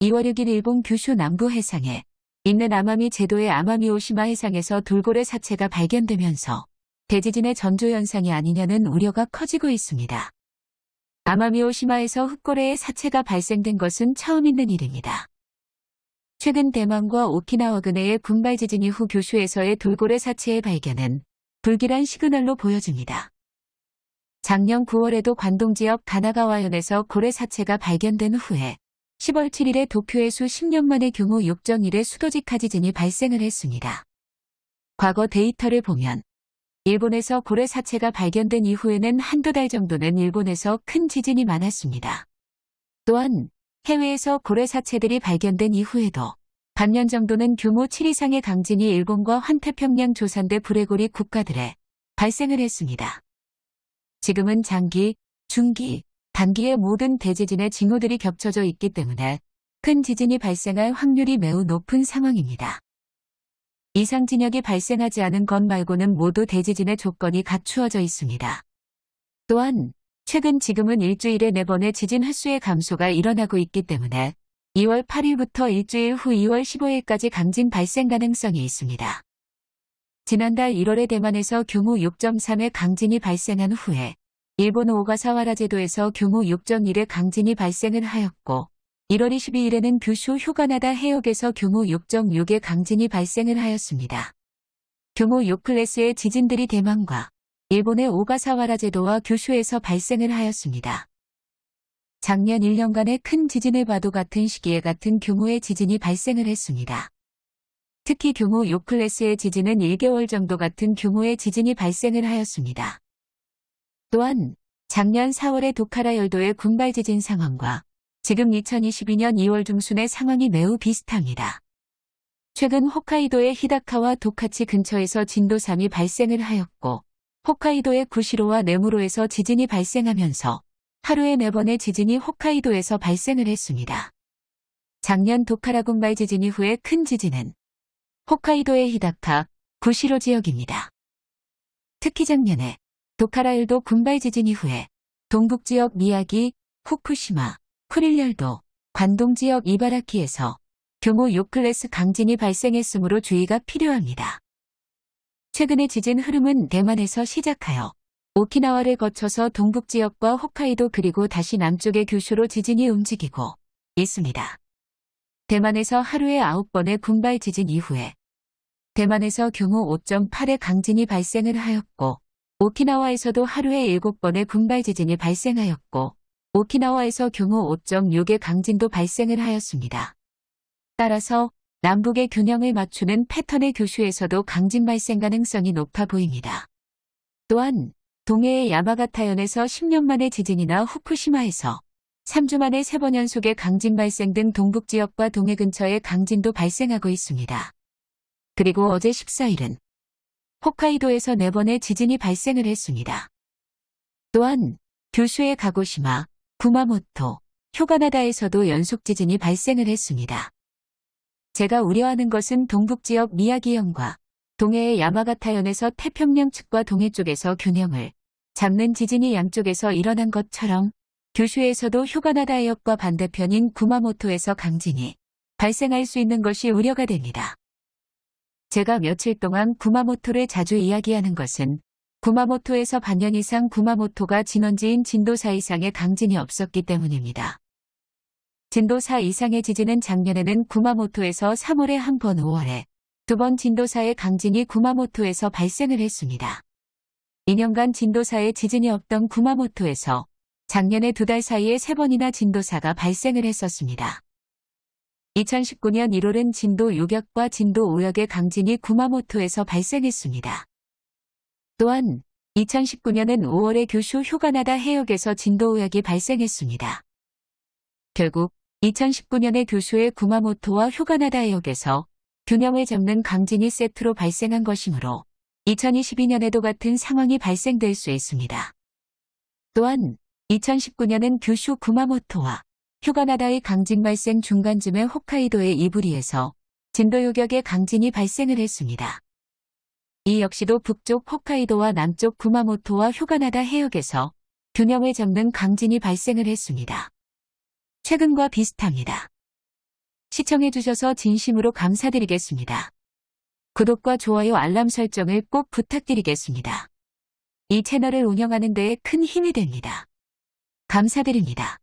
2월 6일 일본 규슈 남부 해상에 있는 아마미 제도의 아마미 오시마 해상에서 돌고래 사체가 발견되면서 대지진의 전조 현상이 아니냐는 우려가 커지고 있습니다. 아마미 오시마에서 흑고래의 사체가 발생된 것은 처음 있는 일입니다. 최근 대만과 오키나와 근해의 군발 지진 이후 교슈에서의 돌고래 사체의 발견은 불길한 시그널로 보여집니다. 작년 9월에도 관동 지역 가나가와현에서 고래 사체가 발견된 후에 10월 7일에 도쿄의 수 10년 만에 규모 6.1의 수도직하 지진이 발생을 했습니다. 과거 데이터를 보면 일본에서 고래 사체가 발견된 이후에는 한두 달 정도는 일본에서 큰 지진이 많았습니다. 또한 해외에서 고래 사체들이 발견된 이후에도 반년 정도는 규모 7 이상의 강진이 일본과 환태평양 조산대 불레고리 국가들에 발생을 했습니다. 지금은 장기, 중기, 단기의 모든 대지진의 징후들이 겹쳐져 있기 때문에 큰 지진이 발생할 확률이 매우 높은 상황입니다. 이상 진역이 발생하지 않은 것 말고는 모두 대지진의 조건이 갖추어져 있습니다. 또한 최근 지금은 일주일에 4번의 지진 횟수의 감소가 일어나고 있기 때문에 2월 8일부터 일주일 후 2월 15일까지 강진 발생 가능성이 있습니다. 지난달 1월에 대만에서 규모 6.3의 강진이 발생한 후에 일본 오가사와라 제도에서 규모 6.1의 강진이 발생을 하였고 1월 22일에는 규슈 휴가나다 해역에서 규모 6.6의 강진이 발생을 하였습니다. 규모 6클래스의 지진들이 대만과 일본의 오가사와라 제도와 규슈에서 발생을 하였습니다. 작년 1년간의 큰 지진을 봐도 같은 시기에 같은 규모의 지진이 발생을 했습니다. 특히 규모 6클래스의 지진은 1개월 정도 같은 규모의 지진이 발생을 하였습니다. 또한 작년 4월의 도카라 열도의 군발 지진 상황과 지금 2022년 2월 중순의 상황이 매우 비슷합니다. 최근 홋카이도의 히다카와 도카치 근처에서 진도 3이 발생을 하였고 홋카이도의 구시로와 네무로에서 지진이 발생하면서 하루에 4번의 지진이 홋카이도에서 발생을 했습니다. 작년 도카라 군발 지진 이후의 큰 지진은 홋카이도의 히다카, 구시로 지역입니다. 특히 작년에 도카라일도 군발 지진 이후에 동북 지역 미야기, 후쿠시마, 쿠릴열도, 관동 지역 이바라키에서 규모 6클래스 강진이 발생했으므로 주의가 필요합니다. 최근의 지진 흐름은 대만에서 시작하여 오키나와를 거쳐서 동북 지역과 홋카이도 그리고 다시 남쪽의 규슈로 지진이 움직이고 있습니다. 대만에서 하루에 9번의 군발 지진 이후에 대만에서 규모 5.8의 강진이 발생을 하였고 오키나와에서도 하루에 7번의 군발 지진이 발생하였고 오키나와에서 규모 5.6의 강진도 발생을 하였습니다. 따라서 남북의 균형을 맞추는 패턴의 교슈에서도 강진 발생 가능성이 높아 보입니다. 또한 동해의 야마가타현에서 10년 만의 지진이나 후쿠시마에서 3주 만에 3번 연속의 강진 발생 등 동북지역과 동해 근처의 강진도 발생하고 있습니다. 그리고 어제 14일은 홋카이도에서 4번의 지진이 발생을 했습니다. 또한 규슈의 가고시마, 구마모토, 휴가나다에서도 연속 지진이 발생을 했습니다. 제가 우려하는 것은 동북 지역 미야기현과 동해의 야마가타현에서 태평양 측과 동해 쪽에서 균형을 잡는 지진이 양쪽에서 일어난 것처럼 규슈에서도 휴가나다 해역과 반대편인 구마모토에서 강진이 발생할 수 있는 것이 우려가 됩니다. 제가 며칠 동안 구마모토를 자주 이야기하는 것은 구마모토에서 반년 이상 구마모토가 진원지인 진도 4 이상의 강진이 없었기 때문입니다. 진도 4 이상의 지진은 작년에는 구마모토에서 3월에 한 번 5월에 두 번 진도 4의 강진이 구마모토에서 발생을 했습니다. 2년간 진도 4의 지진이 없던 구마모토에서 작년에 두 달 사이에 세 번이나 진도 4가 발생을 했었습니다. 2019년 1월은 진도 6역과 진도 5역의 강진이 구마모토에서 발생했습니다. 또한 2019년은 5월에 규슈 휴가나다 해역에서 진도 5역이 발생했습니다. 결국 2019년에 규슈의 구마모토와 휴가나다 해역에서 균형을 잡는 강진이 세트로 발생한 것이므로 2022년에도 같은 상황이 발생될 수 있습니다. 또한 2019년은 규슈 구마모토와 휴가나다의 강진 발생 중간쯤에 홋카이도의 이부리에서 진도 요격의 강진이 발생을 했습니다. 이 역시도 북쪽 홋카이도와 남쪽 구마모토와 휴가나다 해역에서 균형을 잡는 강진이 발생을 했습니다. 최근과 비슷합니다. 시청해주셔서 진심으로 감사드리겠습니다. 구독과 좋아요 알람 설정을 꼭 부탁드리겠습니다. 이 채널을 운영하는 데에 큰 힘이 됩니다. 감사드립니다.